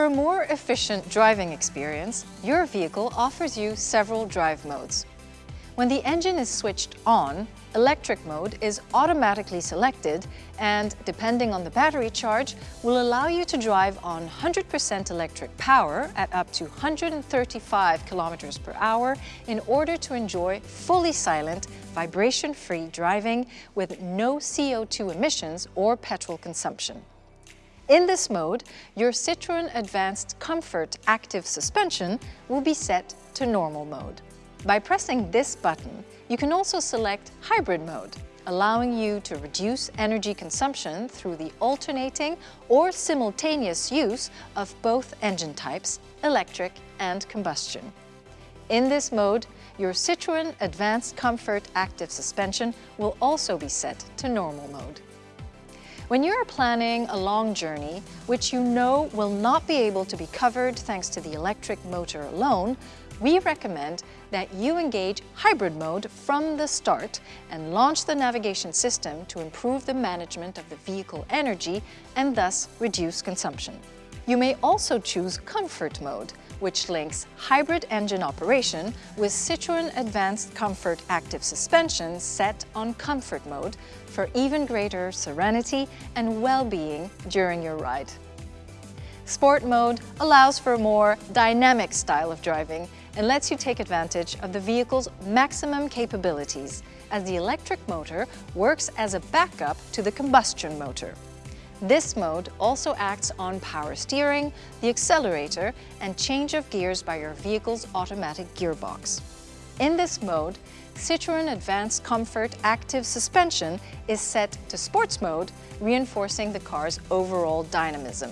For a more efficient driving experience, your vehicle offers you several drive modes. When the engine is switched on, electric mode is automatically selected and, depending on the battery charge, will allow you to drive on 100% electric power at up to 135 kilometers per hour in order to enjoy fully silent, vibration-free driving with no CO2 emissions or petrol consumption. In this mode, your Citroën Advanced Comfort Active Suspension will be set to normal mode. By pressing this button, you can also select hybrid mode, allowing you to reduce energy consumption through the alternating or simultaneous use of both engine types, electric and combustion. In this mode, your Citroën Advanced Comfort Active Suspension will also be set to normal mode. When you are planning a long journey, which you know will not be able to be covered thanks to the electric motor alone, we recommend that you engage hybrid mode from the start and launch the navigation system to improve the management of the vehicle energy and thus reduce consumption. You may also choose comfort mode, which links hybrid engine operation with Citroën Advanced Comfort Active Suspension set on comfort mode for even greater serenity and well-being during your ride. Sport mode allows for a more dynamic style of driving and lets you take advantage of the vehicle's maximum capabilities as the electric motor works as a backup to the combustion motor. This mode also acts on power steering, the accelerator and change of gears by your vehicle's automatic gearbox. In this mode, Citroën Advanced Comfort Active Suspension is set to sports mode, reinforcing the car's overall dynamism.